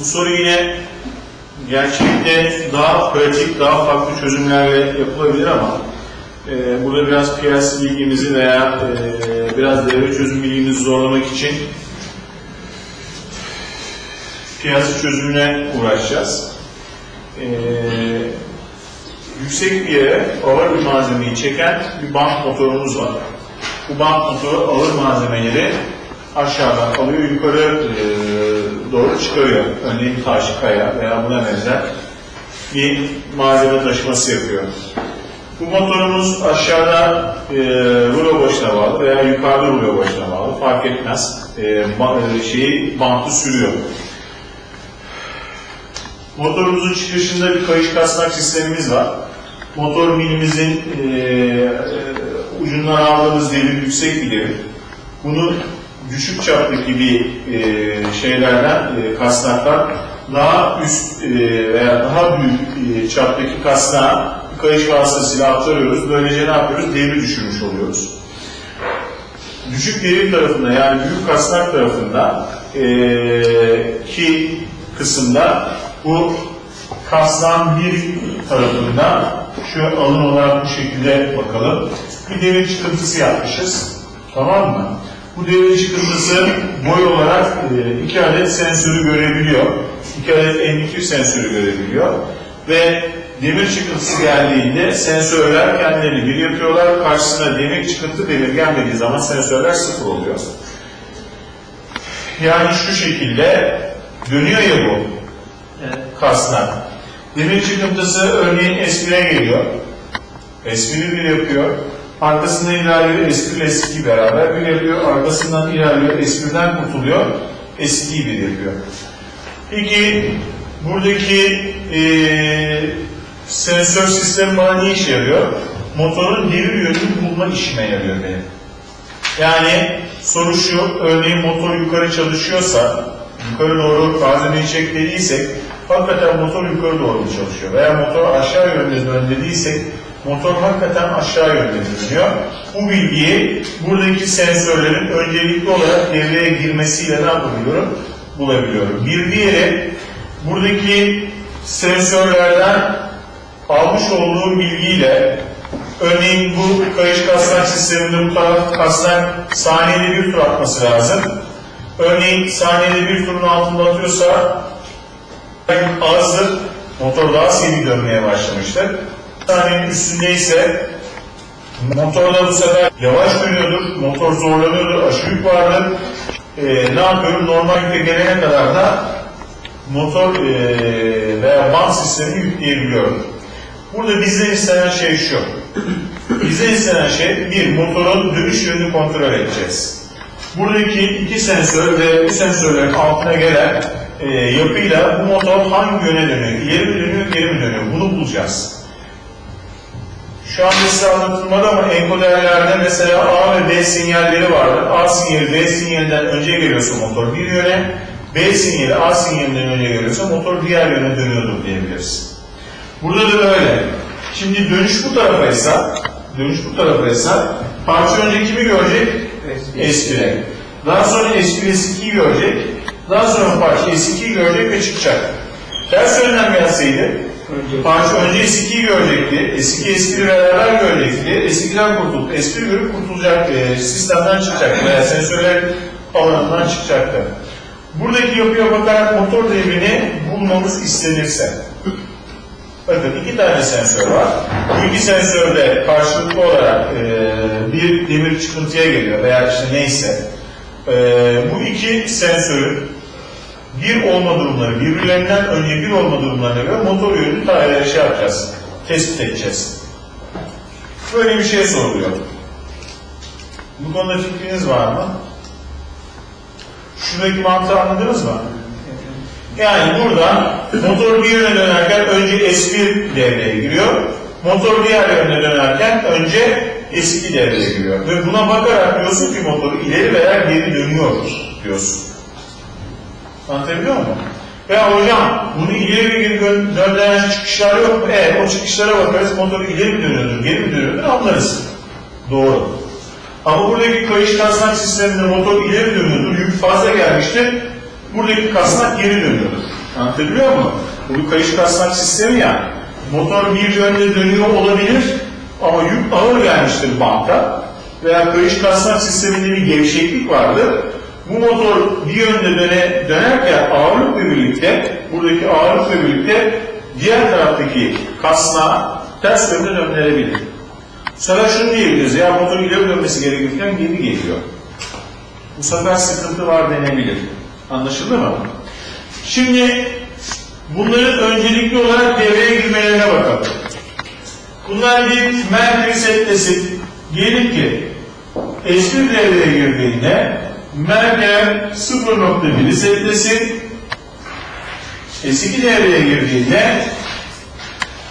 Bu soru yine gerçekte daha pratik, daha farklı çözümlerle yapılabilir ama e, burada biraz piyasa bilgimizi veya e, biraz devre çözüm bilgimizi zorlamak için piyasa çözümüne uğraşacağız. E, yüksek bir yere ağır bir malzemeyi çeken bir bant motorumuz var. Bu bant motoru ağır malzemeleri aşağıdan alıyor, yukarı e, doğru çıkarıyor. Örneğin taş, kaya veya buna benzer bir malzeme taşıması yapıyor. Bu motorumuz aşağıda e, rulo başına bağlı veya yukarıda rulo başına bağlı fark etmez. E, ba- e, şeyi bantı sürüyor. Motorumuzun çıkışında bir kayış kasnak sistemimiz var. Motor milimizin e, e, ucundan aldığımız devir yüksek bir devir. Bunu düşük çaptaki bir e, şeylerden, e, kasnaklar daha üst e, veya daha büyük e, çaptaki kasnağa kayış vasıtasıyla aktarıyoruz. Böylece ne yapıyoruz? Devri düşürmüş oluyoruz. Düşük devir tarafında yani büyük kasnak tarafında e, ki kısımda bu kasnan bir tarafında şu alın olarak bu şekilde bakalım. Bir devir çıkıntısı yapmışız. Tamam mı? Bu devir çıkıntısı boy olarak e, iki adet sensörü görebiliyor. İki adet M2 sensörü görebiliyor. Ve demir çıkıntısı geldiğinde sensörler kendilerini bir yapıyorlar. Karşısına demir çıkıntı demir gelmediği zaman sensörler sıfır oluyor. Yani şu şekilde dönüyor ya bu kasnak. Demir çıkıntısı örneğin S1'e geliyor. S1'i bir yapıyor. Arkasından ilerliyor S1 ile S2 beraber bir yapıyor. Arkasından ilerliyor S1'den kurtuluyor. S2'yi bir yapıyor. Peki buradaki eee sensör sistemi bana ne işe yarıyor? Motorun devir yönünü bulma işime yarıyor benim. Yani soru şu, örneğin motor yukarı çalışıyorsa, yukarı doğru malzemeyi çek dediysek, hakikaten motor yukarı doğru mu çalışıyor? Veya motor aşağı yönde dön dediysek, motor hakikaten aşağı yönde dönüyor. Bu bilgiyi buradaki sensörlerin öncelikli olarak devreye girmesiyle ne yapabiliyorum? Bulabiliyorum. Bir diğeri, buradaki sensörlerden almış olduğum bilgiyle örneğin bu kayış kasnak sisteminde bu taraf kasnak saniyede bir tur atması lazım. Örneğin saniyede bir turun altında atıyorsa azdır. Motor daha seri dönmeye başlamıştır. Saniyenin üstündeyse motorda bu sefer yavaş dönüyordur. Motor zorlanıyordur. Aşırı yük vardır. Ee, ne yapıyorum? Normal yükle gelene kadar da motor e, veya band sistemini yükleyebiliyorum. Burada bizden istenen şey şu. Bizden istenen şey bir motorun dönüş yönünü kontrol edeceğiz. Buradaki iki sensör ve bu sensörlerin altına gelen e, yapıyla bu motor hangi yöne dönüyor? İleri mi dönüyor, geri mi dönüyor? Bunu bulacağız. Şu anda size anlatılmadı ama enkoderlerde mesela A ve B sinyalleri vardır. A sinyali B sinyalinden önce geliyorsa motor bir yöne, B sinyali A sinyalinden önce geliyorsa motor diğer yöne dönüyordur diyebiliriz. Burada da böyle. Şimdi dönüş bu tarafaysa, dönüş bu tarafaysa parça önce kimi görecek? S1'e. Daha sonra S1 S2'yi görecek. Daha sonra parça S2'yi görecek ve çıkacak. Ters yönden gelseydi parça önce S2'yi görecekti. S2 S1'i beraber görecekti. S2'den kurtulup S1 görüp kurtulacak, e, sistemden çıkacak veya sensörler alanından çıkacaktı. Buradaki yapıya bakarak motor devrini bulmamız istenirse Bakın iki tane sensör var. Bu sensörde karşılıklı olarak e, bir demir çıkıntıya geliyor veya işte neyse. E, bu iki sensörün bir olma durumları, birbirlerinden önce bir olma durumlarına göre motor yönünü ta- şey yapacağız, tespit edeceğiz. Böyle bir şey soruluyor. Bu konuda fikriniz var mı? Şuradaki mantığı anladınız mı? Yani burada motor bir yöne dönerken önce S1 devreye giriyor. Motor diğer yöne dönerken önce S2 devreye giriyor. Ve buna bakarak diyorsun ki motor ileri veya geri dönüyor diyorsun. Anlatabiliyor muyum? Veya hocam bunu ileri geri dön- döndüren çıkışlar yok mu? Evet o çıkışlara bakarız motor ileri mi dönüyordur, geri mi dönüyordur anlarız. Doğru. Ama buradaki kayış kasnak sisteminde motor ileri dönüyordur, yük fazla gelmiştir. Buradaki kasnak geri dönüyordur. Anlatabiliyor muyum? Bu kayış kasnak sistemi ya. Motor bir yönde dönüyor olabilir ama yük ağır gelmiştir banka veya kayış kasnak sisteminde bir gevşeklik vardır. Bu motor bir yönde döne, dönerken ağırlıkla birlikte, buradaki ağırlıkla birlikte diğer taraftaki kasnağı ters yönde döndürebilir. Sonra şunu diyebiliriz, ya motor ileri dönmesi gerekirken geri geliyor. Bu sefer sıkıntı var denebilir. Anlaşıldı mı? Şimdi bunların öncelikli olarak devreye girmelerine bakalım. Bunlar bir Merkür setlesin. Diyelim ki S1 devreye girdiğinde Merkür 0.1'i setlesin. S2 devreye girdiğinde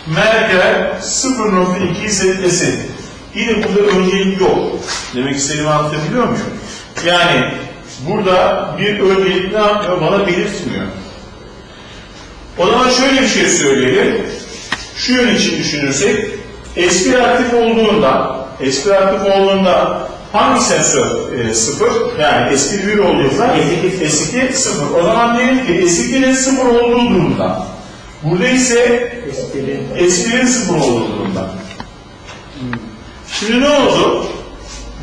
Merkür 0.2'yi setlesin. Yine burada öncelik yok. Demek istediğimi anlatabiliyor muyum? Yani burada bir öncelik ne yapmıyor? Bana belirtmiyor. O zaman şöyle bir şey söyleyelim. Şu yön için düşünürsek, S1 aktif olduğunda, S1 aktif olduğunda hangi sensör e, sıfır? Yani S1 1 olduğunda S2, S2 sıfır. O zaman diyelim ki S2'nin sıfır olduğu durumda. Burada ise S1'in sıfır olduğu durumda. Şimdi ne oldu?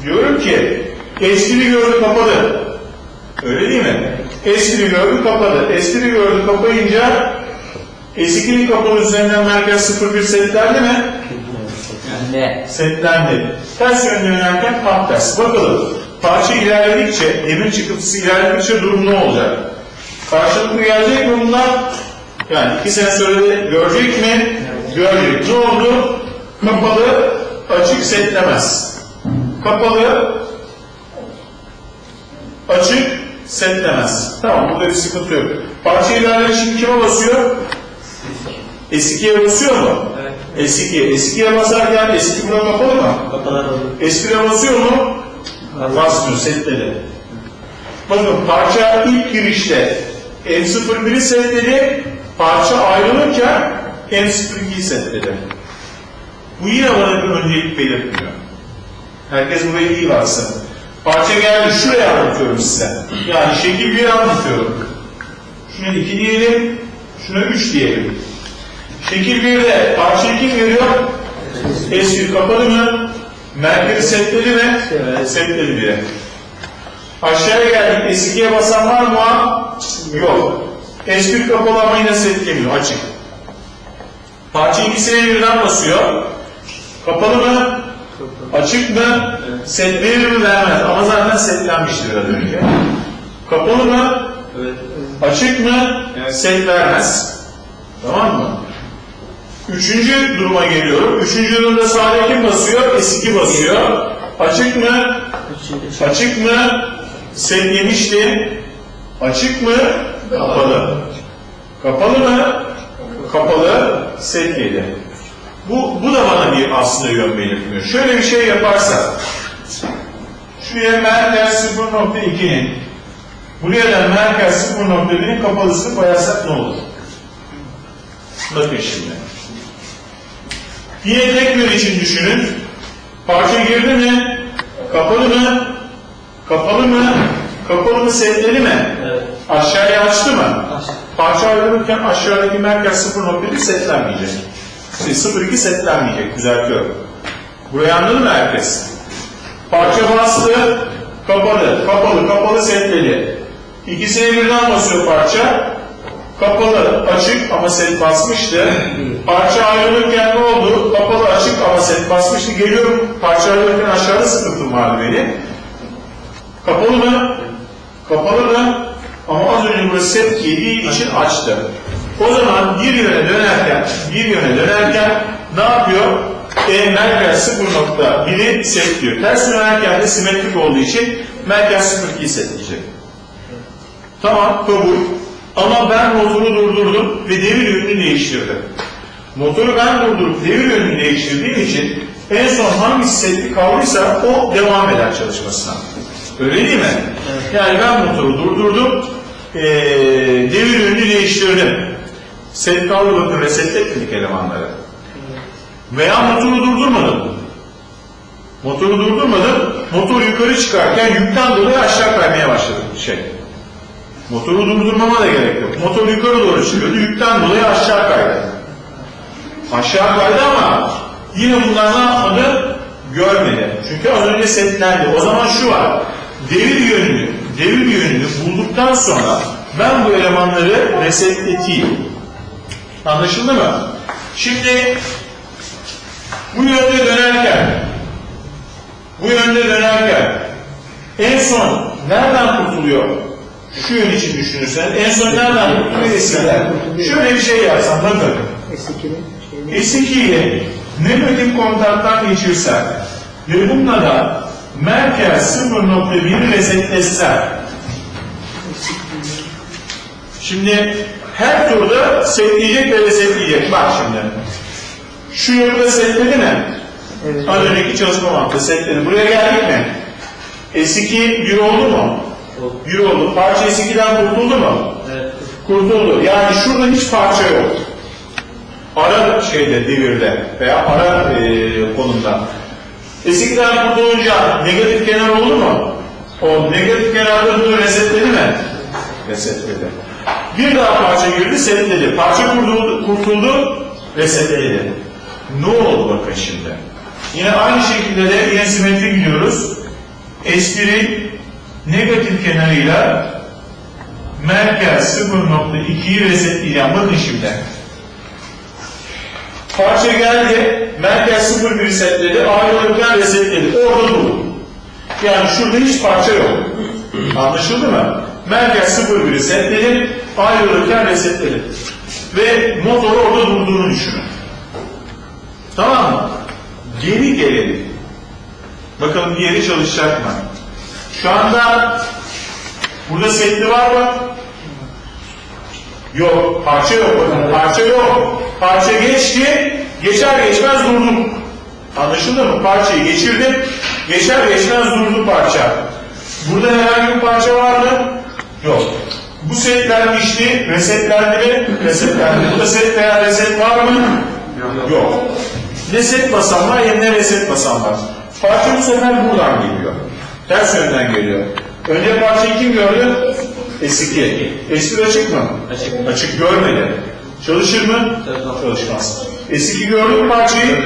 Diyorum ki S1'i gördü kapadı. Öyle değil mi? S1'i gördü kapadı. S1'i gördü kapayınca S2'nin kapalı üzerinden merkez 01 setlendi mi? Ne? Setlendi. Ters yönde yönelerken tam ters. Bakalım. Parça ilerledikçe, emir çıkıntısı ilerledikçe durum ne olacak? Karşılıklı gelecek mi bunlar? Yani iki de görecek mi? Görecek. Ne oldu? Kapalı, açık setlemez. Kapalı, açık setlemez. Tamam burada bir sıkıntı yok. Parça ilerleme şimdi kime basıyor? S2'ye basıyor mu? Evet. S2. S2'ye basarken S2 buna kapalı mı? Kapalar oldu. S1'e basıyor mu? Basmıyor, setledi. Bakın parça ilk girişte M01'i setledi, parça ayrılırken M02'yi setledi. Bu yine bana bir öncelik belirtmiyor. Herkes burayı iyi varsın. Parça geldi, şuraya anlatıyorum size. Yani şekil bir anlatıyorum. Şuna 2 diyelim, şuna 3 diyelim. Şekil 1'de parça kim veriyor? S1 kapalı mı? Merkezi setledi mi? Evet. Bile. Aşağıya geldik. S2'ye basan var mı? Yok. S1 kapalı ama yine setlemiyor. Açık. Parça ikisine birden basıyor. Kapalı mı? Açık mı? Set verir mi? Vermez. Ama zaten setlenmiştir biraz önce. Kapalı mı? Evet. Açık mı? Set vermez. Tamam mı? Üçüncü duruma geliyorum. Üçüncü durumda sağda kim basıyor? S2 basıyor. Açık mı? Açık mı? Set yemişti. Açık mı? Kapalı. Kapalı mı? Kapalı. Set yedi. Bu, bu da bana bir aslında yön belirtmiyor. Şöyle bir şey yaparsak. Şuraya merkez 0.2'nin buraya da merkez 0.1'in kapalısını koyarsak ne olur? Bakın şimdi. Yine tek yön için düşünün. Parça girdi mi? Kapalı mı? Kapalı mı? Kapalı mı setledi mi? Evet. Aşağıya açtı mı? Açtı. Parça ayrılırken aşağıdaki merkez 0.1 setlenmeyecek. Şey, 0.2 setlenmeyecek. Düzeltiyorum. Burayı anladı mı herkes? Parça bastı, kapalı, kapalı, kapalı setledi. İkisine birden basıyor parça. Kapalı, açık ama set basmıştı. Parça ayrılırken ne oldu? Kapalı, açık ama set basmıştı. Geliyorum, parça ayrılırken aşağıda sıkıntım vardı benim. Kapalı mı? Kapalı mı? Ama az önce burası set yediği için açtı. O zaman bir yöne dönerken, bir yöne dönerken ne yapıyor? E, merkez 0.1'i setliyor. Ters dönerken de simetrik olduğu için merkez 0.2'yi setleyecek. Tamam, kabul. Ama ben motoru durdurdum ve devir yönünü değiştirdim. Motoru ben durdurup devir yönünü değiştirdiğim için en son hangisi setli kaldıysa o devam eder çalışmasına. Öyle değil mi? Yani ben motoru durdurdum, eee devir yönünü değiştirdim. Set kaldı bakın resetletmedik elemanları. Veya motoru durdurmadım. Motoru durdurmadım, motor yukarı çıkarken yükten dolayı aşağı kaymaya başladı şey. Motoru durdurmama da gerek yok. Motor yukarı doğru çıkıyordu. Yükten dolayı aşağı kaydı. Aşağı kaydı ama yine bunlar ne yapmadı? Görmedi. Çünkü az önce setlendi. O zaman şu var. Devir yönünü, devir yönünü bulduktan sonra ben bu elemanları resetleteyim. Anlaşıldı mı? Şimdi bu yönde dönerken bu yönde dönerken en son nereden kurtuluyor? Şu yön için düşünürsen en son nereden eskiden? Şöyle bir şey yapsam bakın. S2'nin S2 ile negatif kontaktan geçirsen ve bununla da merkez 0.1'i resetlesen Şimdi her turda setleyecek ve resetleyecek. Bak şimdi. Şu yolda setledi mi? Evet. Az önceki çalışma mantığı setledi. Buraya geldik mi? S2 bir oldu mu? Bir oldu. Parça S2'den kurtuldu mu? Evet. Kurtuldu. Yani şurada hiç parça yok. Ara şeyde, devirde veya ara e, konumda. S2'den kurtulunca negatif kenar oldu mu? O negatif kenarda bunu resetledi mi? Resetledi. Bir daha parça girdi, setledi. Parça kurtuldu, kurtuldu resetledi. Ne oldu bakın şimdi? Yine aynı şekilde de yine simetri gidiyoruz. S1'in negatif kenarıyla merkez 0.2'yi resetleyeceğim. Bakın şimdi. Parça geldi, merkez 0.1 resetledi, ayrılırken resetledi. Orada durdu. Yani şurada hiç parça yok. Anlaşıldı mı? Merkez 0.1 resetledi, ayrılırken resetledi. Ve motoru orada durduğunu düşünün. Tamam mı? Geri gelelim. Bakalım diğeri çalışacak mı? Şu anda burada setli var mı? Yok. Parça yok. Bakın parça yok. Parça geçti. Geçer geçmez durdum. Anlaşıldı mı? Parçayı geçirdim. Geçer geçmez durdu parça. Burada herhangi bir parça var mı? Yok. Bu setlenmişti. Resetlendi mi? Resetlendi. Burada set veya reset var mı? Yok. Ne set basan var ne reset basan var. Parça bu sefer buradan geliyor. Ters yönden geliyor. Önce parçayı kim gördü? S2. S1 açık mı? Açık. Açık görmedi. Çalışır mı? Çalışmaz. Çalışmaz. S2 gördü mü parçayı?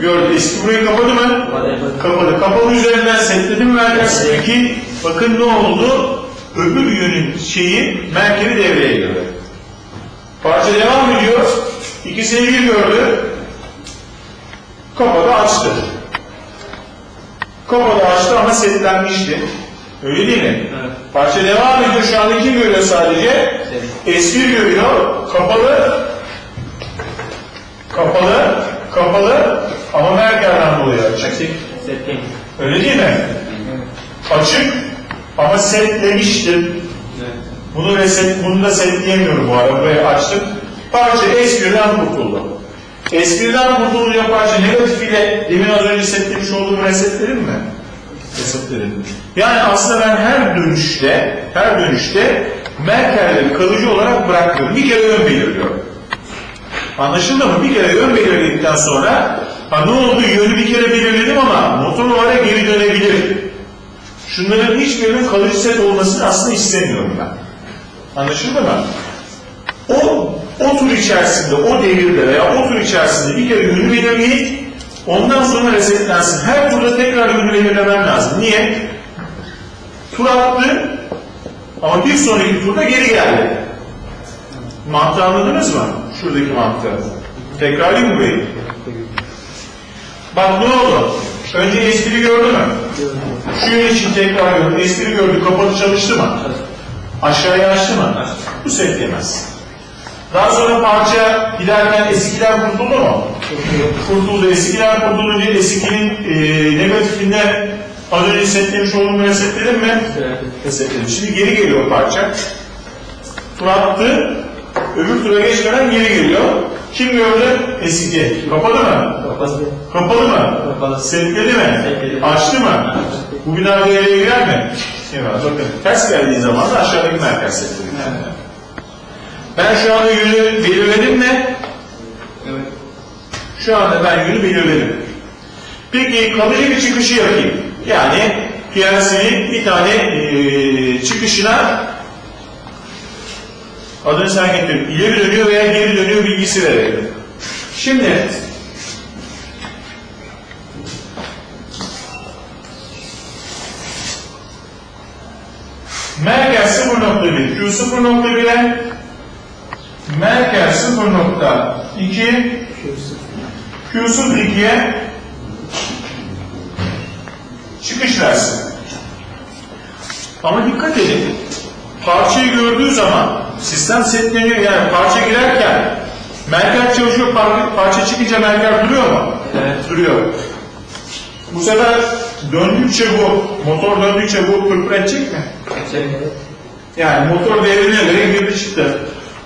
Gördü. S2 burayı kapadı mı? Kapadı. Kapadı. Kapalı üzerinden setledi mi merkez? Peki bakın ne oldu? Öbür yönün şeyi merkezi devreye girdi. Parça devam ediyor. İkisini bir gördü. Kapadı açtı. Kapadı açtı ama setlenmişti. Öyle değil mi? Evet. Parça devam ediyor. Şu anda kim görüyor sadece? S1 görüyor. Kapalı. Kapalı. Kapalı. Ama merkezden dolayı açık. Setting. Öyle değil mi? Açık ama setlemiştim. Evet. Bunu reset, bunu da setleyemiyorum bu arada. Burayı açtım. Parça S1'den kurtuldu. S1'den kurtulunca parça negatif ile demin az önce setlemiş olduğum resetlerim mi? Resetlerim. Yani aslında ben her dönüşte, her dönüşte merkezleri kalıcı olarak bırakıyorum. Bir kere ön belirliyorum. Anlaşıldı mı? Bir kere ön belirledikten sonra ha ne oldu? Yönü bir kere belirledim ama motor olarak geri dönebilir. Şunların hiçbirinin kalıcı set olmasını aslında istemiyorum ben. Anlaşıldı mı? O, o tur içerisinde, o devirde veya o tur içerisinde bir kere yönü belirleyip ondan sonra resetlensin. Her turda tekrar yönü belirlemem lazım. Niye? Tur attı ama bir sonraki turda geri geldi. Mantığı anladınız mı? Şuradaki mantığı. Tekrarlayayım mı burayı? Bak ne oldu? Önce espri gördü mü? Şu yön için tekrar gördü. Espri gördü. Kapalı çalıştı mı? Aşağıya açtı mı? Bu setlemez. Daha sonra parça giderken S2'den kurtuldu mu? Kurtuldu. S2'den kurtulunca S2'nin e, negatifinden az önce setlemiş olduğumu resetledim mi? Evet. Resetledim. Şimdi geri geliyor parça. Tur attı. Öbür tura geçmeden geri geliyor. Kim gördü? S2. Kapalı mı? Kapalı. Kapalı mı? Kapalı. Setledi mi? Setledi. Açtı mı? Bu bina devreye girer mi? Evet, bakın ters geldiği zaman da aşağıdaki merkez setledi. Ben şu anda yönü belirledim mi? Evet. Şu anda ben yönü belirledim. Peki kalıcı bir çıkışı yapayım. Yani PLC'nin bir tane eee, çıkışına Adını sen getir. İleri dönüyor veya geri dönüyor bilgisi verelim. Şimdi Merkez 0.1, Q 0.1'e Merkez 0.2 Q 0.2'ye çıkış versin. Ama dikkat edin. Parçayı gördüğü zaman sistem setleniyor. Yani parça girerken merker çalışıyor, par- parça çıkınca merker duruyor mu? Evet. Duruyor. Bu sefer döndükçe bu, motor döndükçe bu pırpır edecek mi? Evet. Yani motor devrine göre girdi çıktı.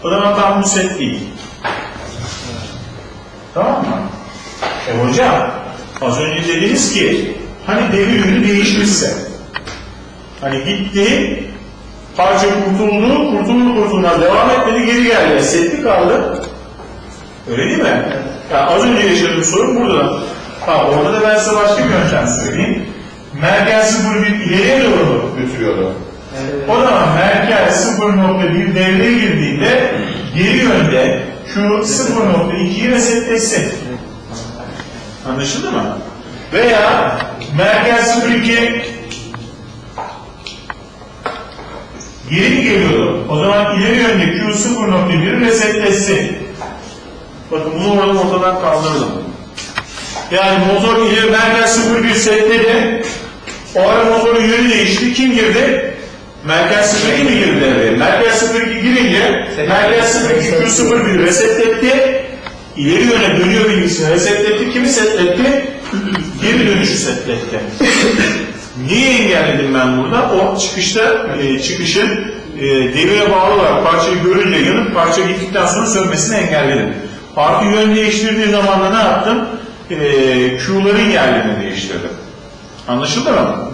O zaman tam bu set değil. Tamam mı? E hocam, az önce dediniz ki, hani devir yönü değişmişse, hani gitti, parça kurtuldu, kurtuldu kurtulmaz devam etmedi, geri geldi. E, Setli kaldı. Öyle değil mi? Yani az önce yaşadığım sorun burada. Ha, orada da ben size başka bir yöntem söyleyeyim. Merkez 0 bir ileriye doğru götürüyordu. O zaman merkez 0.1 devreye girdiğinde geri yönde Q 0.2'yi resetlesin. Anlaşıldı mı? Veya merkez 0.2 geri geliyordu. O zaman ileri yönde Q 0.1'i resetlesin. Bakın bunu orada ortadan kaldırdım. Yani motor ileri merkez 0.1 setledi. O ara motorun yönü değişti. Kim girdi? Merkez 02 mi girdi devreye? Merkez 02 girince Merkez 02 Q01 resetletti. İleri yöne dönüyor bilgisini resetletti. Kimi setletti? Geri dönüşü setletti. Niye engelledim ben burada? O çıkışta e, çıkışın e, devire bağlı olarak parçayı görünce yanıp parça gittikten sonra sönmesini engelledim. Artı yön değiştirdiği zaman da ne yaptım? E, Q'ların yerlerini değiştirdim. Anlaşıldı mı?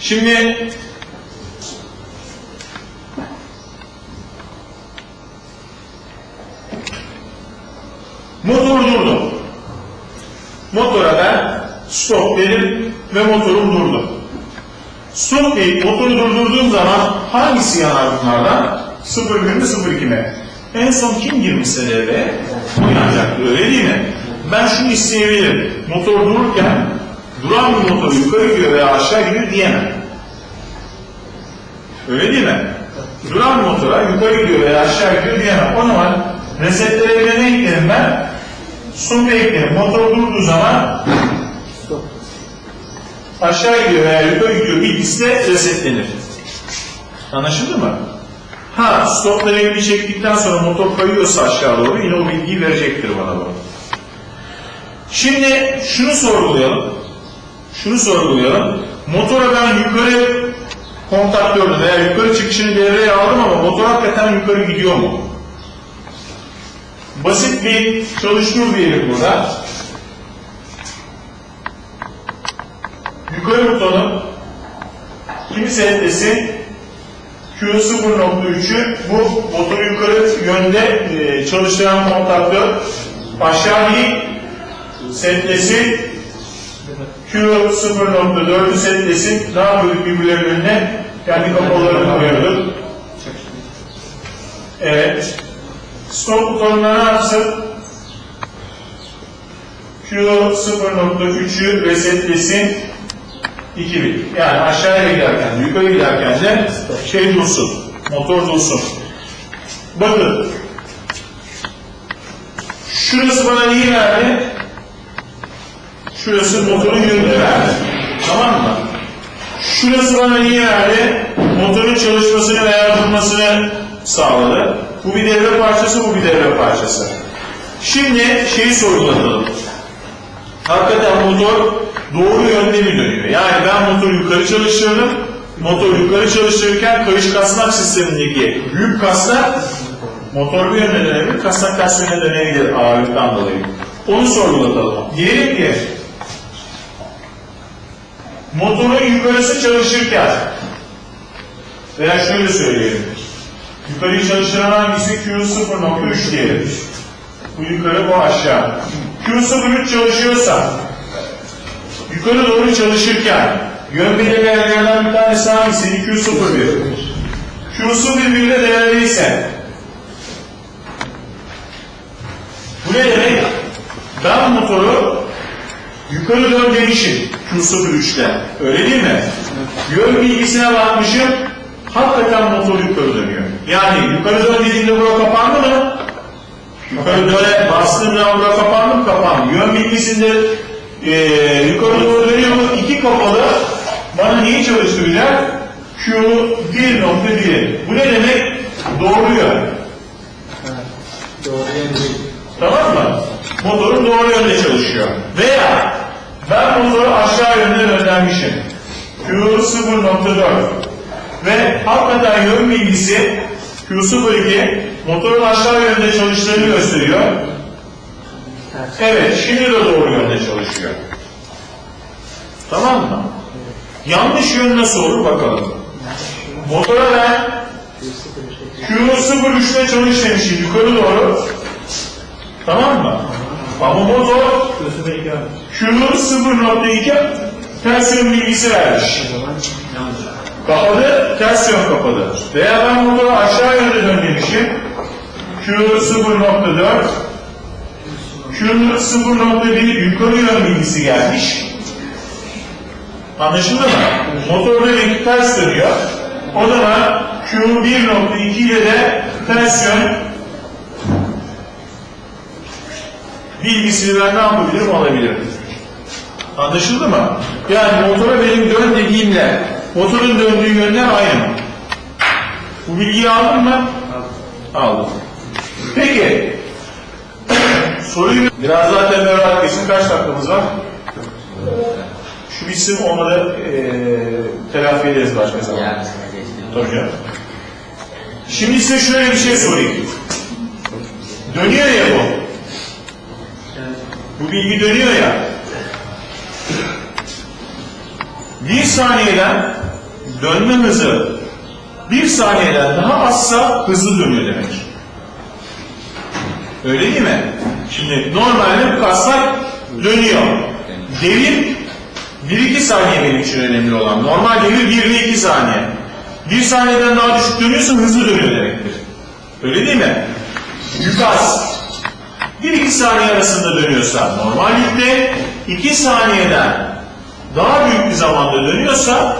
Şimdi motor durdu. Motora ben stop dedim ve motorum durdu. Stop deyip motoru durdurduğum zaman hangisi yanar bunlardan? 0 mi 02 mi? En son kim girmişse devreye o yanacaktı öyle değil mi? Ben şunu isteyebilirim. Motor dururken duran bir motor yukarı gidiyor veya aşağı gidiyor diyemem. Öyle değil mi? Duran motora yukarı gidiyor veya aşağı gidiyor diyemem. O zaman resetlere ne eklerim ben? Stop eklerim. Motor durduğu zaman aşağı gidiyor veya yukarı gidiyor bilgisi de resetlenir. Anlaşıldı mı? Ha stop deneyimi çektikten sonra motor kayıyorsa aşağı doğru yine o bilgiyi verecektir bana bu. Şimdi şunu sorgulayalım. Şunu sorgulayalım. Motora ben yukarı kontaktörünü veya yukarı çıkışını devreye aldım ama motor hakikaten yukarı gidiyor mu? Basit bir çalıştır diyelim burada. Yukarı butonu kimi setlesin? Q 0.3'ü bu motoru yukarı yönde e, çalıştıran kontaktör aşağı değil setlesin Q 0.4'ü setlesin ne yapıyorduk birbirlerinin önüne kendi kapalarını koyuyorduk evet stop butonuna ne yapsın Q 0.3'ü resetlesin 2000. Yani aşağıya giderken, yukarı giderken de şey dursun, motor dursun. Bakın, şurası bana neyi verdi? Şurası motorun yönünü verdi. Tamam mı? Şurası bana neyi verdi? Motorun çalışmasını veya durmasını sağladı. Bu bir devre parçası, bu bir devre parçası. Şimdi şeyi sorgulatalım. Hakikaten motor doğru yönde mi dönüyor? Yani ben motoru yukarı çalıştırdım. Motor yukarı çalıştırırken kayış kasnak sistemindeki büyük kasnak motor bir yöne dönebilir, kasnak ters dönebilir ağırlıktan dolayı. Onu sorgulatalım. Diyelim ki motorun yukarısı çalışırken veya şöyle söyleyelim. Yukarıyı çalıştıran hangisi? Q0.3 diyelim. Bu yukarı, bu aşağı. Q03 çalışıyorsa yukarı doğru çalışırken yön belirleyenlerden bir tanesi hangisiydi? Q01. Q'su birbirine değerliyse bu ne demek? Ben motoru yukarı dön demişim Q'su 3'te. Öyle değil mi? Yön bilgisine bakmışım. Hakikaten motor yukarı dönüyor. Yani yukarı dön dediğimde bura kapandı mı? Yukarı döne bastığımda bura kapandı mı? Kapandı. Yön bilgisinde eee yukarı doğru dönüyor mu? İki kapalı bana neyi çalıştıracak? Q 1.1. Bu ne demek? Doğru yön. Doğru yön değil. Tamam mı? Motorun doğru yönde çalışıyor. Veya ben motoru aşağı yönde döndürmüşüm. Q 0.4 ve hakikaten yön bilgisi Q02 motorun aşağı yönde çalıştığını gösteriyor. Evet, şimdi de doğru yönde çalışıyor. Tamam mı? Yanlış yön nasıl olur bakalım. Motora ben Q03'te çalış demişim yukarı doğru. Tamam mı? Ama motor Şurası belki yanlış. Q0.2 ters yön bilgisi vermiş. Yanlış. Kapadı, ters yön kapadı. Veya ben motoru aşağı yönde dön demişim. Q0.4 Q0.1 yukarı yön bilgisi gelmiş. Anlaşıldı mı? Motor demek ters dönüyor. O zaman Q1.2 ile de ters yön bilgisini ben ne yapabilirim alabilirim. Anlaşıldı mı? Yani motora benim dön dediğimle motorun döndüğü yönler aynı. Bu bilgiyi aldın mı? Aldım. Peki. Soruyu biraz daha temel olarak. Kaç dakikamız var? Şu bitsin olmadı eee telafi ederiz başka zaman. Tabii canım. Şimdi size şöyle bir şey sorayım. Dönüyor ya bu. Bu bilgi dönüyor ya. Bir saniyeden dönme hızı bir saniyeden daha azsa hızlı dönüyor demek. Öyle değil mi? Şimdi normalde bu kaslar dönüyor. Devir 1-2 saniye benim için önemli olan. Normal devir 1 ile 2 saniye. 1 saniyeden daha düşük dönüyorsa hızlı dönüyor demektir. Öyle değil mi? Yük az. 1-2 saniye arasında dönüyorsa normal yükte 2 saniyeden daha büyük bir zamanda dönüyorsa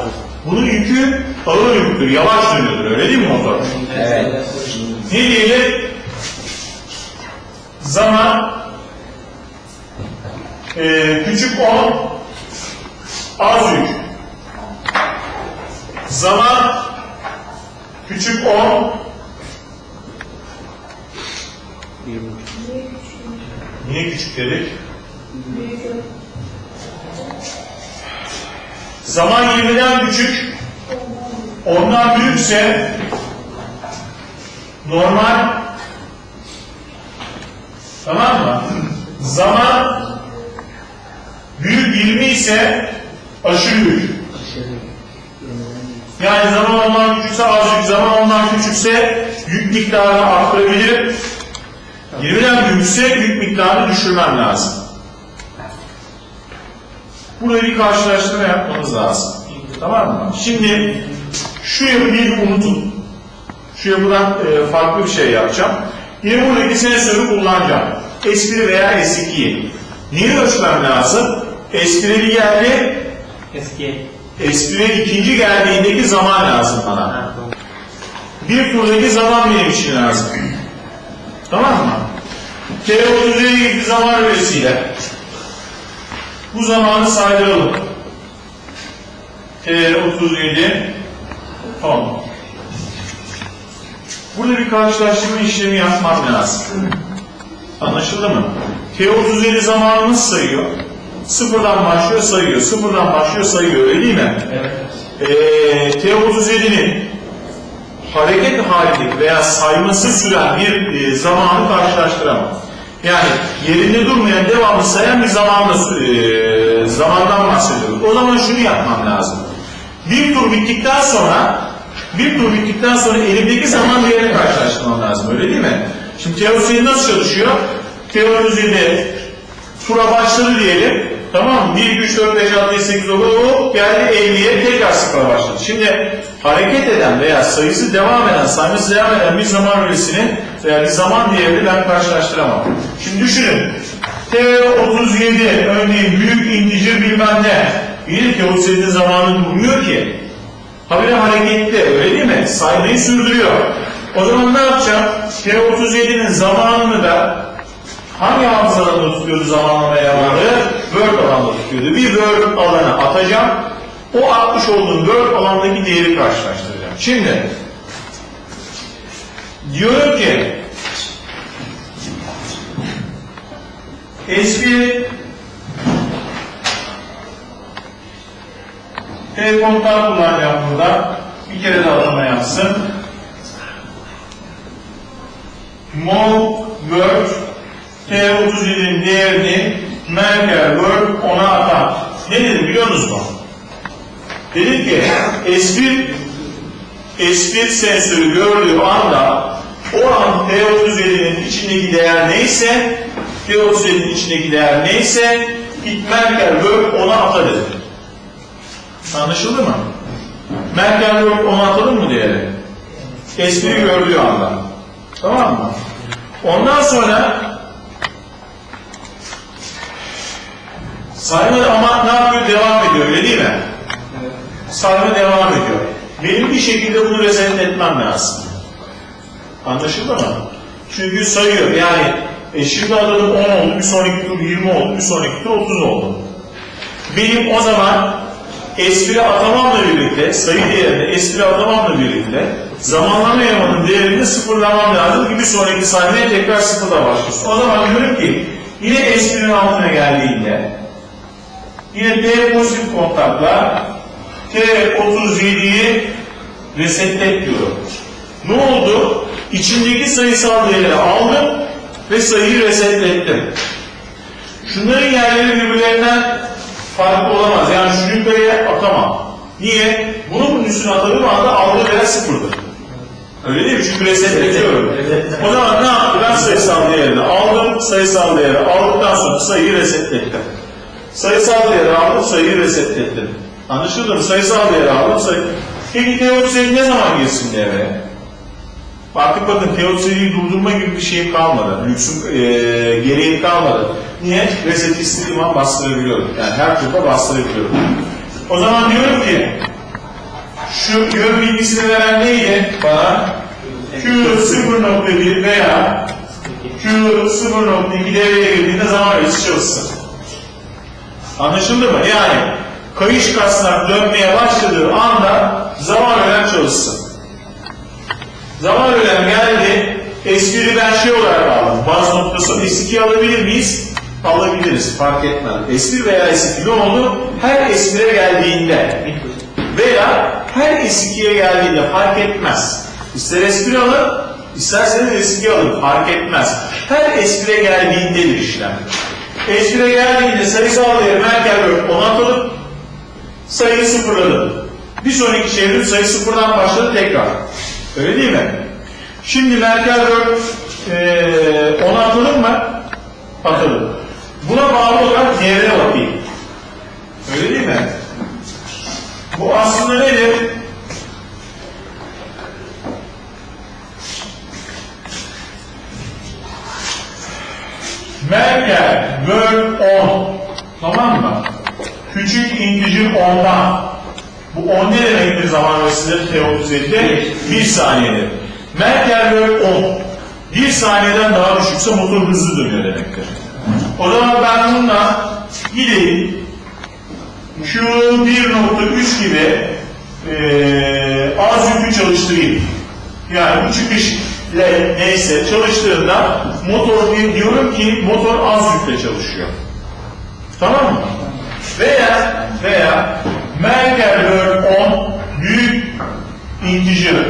bunun yükü ağır yüktür, yavaş dönüyordur. Öyle değil mi motor? Evet. Ne diyelim? Zaman eee, küçük 10 az yük. Zaman küçük 10 Niye küçük dedik? Zaman 20'den küçük, ondan büyükse normal tamam mı? Zaman büyük 20 ise aşırı yük. Yani zaman ondan küçükse az zaman ondan küçükse yük miktarını arttırabilir. 20'den büyükse yük miktarını düşürmem lazım. Burada bir karşılaştırma yapmamız lazım. Tamam mı? Şimdi şu yapıyı unutun. Şu yapıdan e, farklı bir şey yapacağım. Yine buradaki sensörü kullanacağım. S1 veya S2'yi. Neyi ölçmem lazım? S1'e bir geldi, Eski. S1'e ikinci geldiğindeki zaman lazım bana. Bir turdaki zaman benim için lazım. Tamam mı? T37 gibi bir zaman üresiyle bu zamanı saydıralım. T37 10. Burada bir karşılaştırma işlemi yapmam lazım. Anlaşıldı mı? T37 zamanı nasıl sayıyor? Sıfırdan başlıyor sayıyor, sıfırdan başlıyor sayıyor öyle değil mi? Evet. Ee, T37'nin hareket halindeki veya sayması süren bir e, zamanı karşılaştıramam. Yani yerinde durmayan devamlı sayan bir zamanla, e, zamandan bahsediyoruz. O zaman şunu yapmam lazım. Bir tur bittikten sonra bir tur bittikten sonra elimdeki zaman değerini karşılaştırmam lazım. Öyle değil mi? Şimdi T37 nasıl çalışıyor? T37 tura başladı diyelim. Tamam mı? 1, 2, 3, 4, 5, 6, 7, 8, 9, hop geldi 50'ye tekrar sıfıra başladı. Şimdi hareket eden veya sayısı devam eden, sayması devam eden bir zaman öğesini veya bir zaman değerini ben karşılaştıramam. Şimdi düşünün. T37 örneğin büyük integer bilmem ne. Bir T37 zamanı durmuyor ki. Habire hareketli öyle değil mi? Saymayı sürdürüyor. O zaman ne yapacağım? T37'nin zamanını da hangi hafıza alanında tutuyordu zamanlama elemanları? Word alanında tutuyordu. Bir Word alanı atacağım. O atmış olduğum Word alandaki değeri karşılaştıracağım. Şimdi diyorum ki eski telefondan kullanacağım burada. Bir kere de atama yapsın. Mol Word T37'nin değerini Merkel Word ona atar. Ne dedim biliyor musunuz mu? Dedim ki S1 S1 sensörü gördüğü anda o an T37'nin içindeki değer neyse T37'nin içindeki değer neyse Merkel Word ona ata dedim. Anlaşıldı mı? Merkel Word ona atalım mı değeri? S1'i gördüğü anda. Tamam mı? Ondan sonra sayma ama ne yapıyor? Devam ediyor öyle değil mi? Sayma devam ediyor. Benim bir şekilde bunu reset etmem lazım. Anlaşıldı mı? Çünkü sayıyor. Yani e şimdi alalım 10 oldu, bir sonraki tur 20 oldu, bir sonraki tur 30 oldu. Benim o zaman espri atamamla birlikte, sayı değerinde espri atamamla birlikte zamanlama elemanın değerini sıfırlamam lazım ki bir sonraki sahneye tekrar sıfırla başlasın. O zaman diyorum ki yine esprinin altına geldiğinde yine T pozitif kontakla T37'yi resetlet diyorum. Ne oldu? İçindeki sayısal değeri aldım ve sayıyı resetlettim. Şunların yerleri birbirlerinden farklı olamaz. Yani şunu yukarıya atamam. Niye? Bunu bunun üstüne atadığım anda aldığı değer sıfırdır. Öyle değil mi? Çünkü resetletiyorum. O zaman ne yaptı? Ben sayısal değerini aldım, sayısal değeri aldıktan sonra sayıyı resetlettim. Sayısal değeri aldım, sayıyı resetlettim. Anlaşıldı mı? Sayısal değeri aldım, sayı... Peki T37 ne zaman girsin devreye? Artık bakın T37'yi durdurma gibi bir şey kalmadı. Lüksüm e, gereği kalmadı. Niye? Reset istediğim an bastırabiliyorum. Yani her turda bastırabiliyorum. O zaman diyorum ki şu yön bilgisini veren neydi bana? Q 0.1 veya Q 0.2 devreye girdiğinde zaman ölçüsü çalışsın. Anlaşıldı mı? Yani kayış kasnak dönmeye başladığı anda zaman ölen çalışsın. Zaman ölen geldi. S1'i ben şey olarak aldım. Baz noktası S2 alabilir miyiz? Alabiliriz. Fark etmez. S1 veya S2 ne oldu? Her S1'e geldiğinde veya her S2'ye geldiğinde fark etmez. İster S1 alın, isterseniz S2 alın. Fark etmez. Her S1'e geldiğindedir işlem. S1'e geldiğinde sayısal değeri Merkel bölü 10 atalım. Sayıyı sıfırladım. Bir sonraki çevrim sayı sıfırdan başladı tekrar. Öyle değil mi? Şimdi Merkel 4 ee, onu atalım mı? Atalım. Buna bağlı olarak değerine bakayım. Öyle değil mi? Bu aslında nedir? Merkel böl 10. Tamam mı? Küçük integer 10'dan. Bu 10 ne demektir zaman öğresinde T37'de? 1 saniyedir. Merkel böl 10. 1 saniyeden daha düşükse motor hızlı dönüyor demektir. O zaman ben bununla gideyim Q1.3 gibi eee az yükü çalıştırayım. Yani bu çıkış ile neyse çalıştığında motor diyorum ki motor az yükle çalışıyor. Tamam mı? Veya veya Merkel böl 10 büyük integer.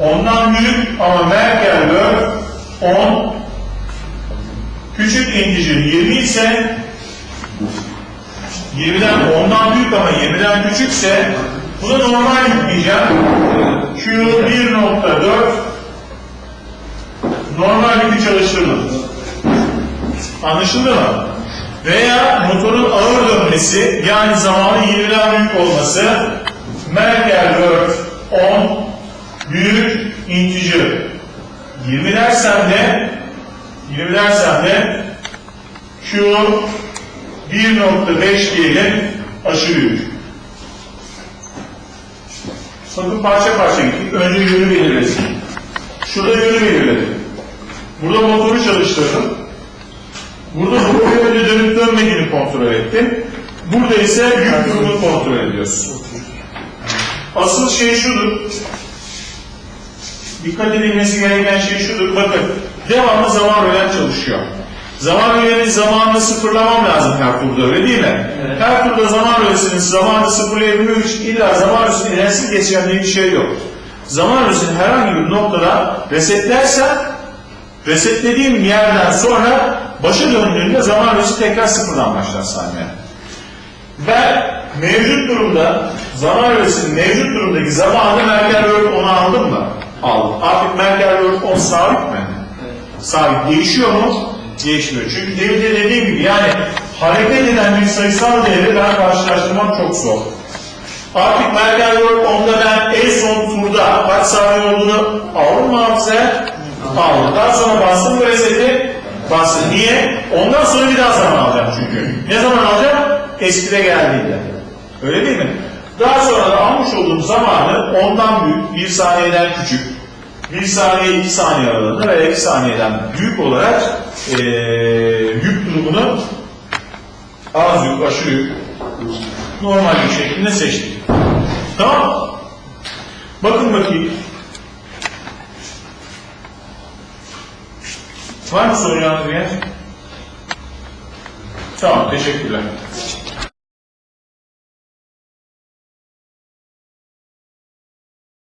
Ondan büyük ama Merkel böl 10 küçük integer 20 ise 20'den 10'dan büyük ama 20'den küçükse buna normal yükleyeceğim. Q 1.4 normal yükü çalıştırma. Anlaşıldı mı? Veya motorun ağır dönmesi yani zamanı 20'den büyük olması Merkel Word 10 büyük integer. 20 dersem de 20 dersem de Q 1.5 diyelim aşırı yük. Bakın parça parça gittik. Önce yönü belirledik. Şurada yönü belirledim. Burada motoru çalıştırdım. Burada motoru önce dönüp dönmediğini kontrol ettim. Burada ise yük durumunu kontrol ediyoruz. Asıl şey şudur. Dikkat edilmesi gereken şey şudur. Bakın devamlı zaman rölen çalışıyor. Zaman rölenin zamanını sıfırlamam lazım her turda öyle değil mi? Evet. Her turda zaman rölesinin zamanını sıfırlayabilmek için illa zaman rölesinin enerjisi geçen diye bir şey yok. Zaman rölesini herhangi bir noktada resetlersen resetlediğim yerden sonra başa döndüğünde zaman rölesi tekrar sıfırdan başlar saymaya. Ben mevcut durumda zaman öğresinin mevcut durumdaki zamanı Merkel Word 10'a aldım mı? Aldım. Artık Merkel Word 10 sabit mi? Sabit. Değişiyor mu? Değişmiyor. Çünkü demin de dediğim gibi yani hareket eden bir sayısal değeri ben karşılaştırmam çok zor. Artık Merkel Word 10'da ben en son turda kaç saniye olduğunu aldım mı hafızaya? Aldım. Daha sonra bastım bu reseti bastım. Niye? Ondan sonra bir daha zaman alacağım çünkü. Ne zaman alacağım? Eskide geldiğinde. Öyle değil mi? Daha sonra da almış olduğum zamanı ondan büyük, bir saniyeden küçük, bir saniye, iki saniye aralığında veya iki saniyeden büyük olarak eee yük durumunu az yük, aşırı yük, normal yük şeklinde seçtik. Tamam? Bakın bakayım. Var mı soru yanıtı Tamam, teşekkürler.